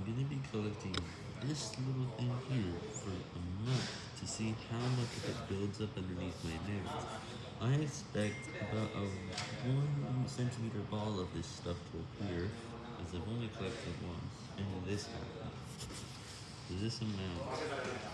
I'm going to be collecting this little thing here for a month to see how much of it builds up underneath my nails. I expect about a one centimeter ball of this stuff to appear, as I've only collected once, and this happened. This amount.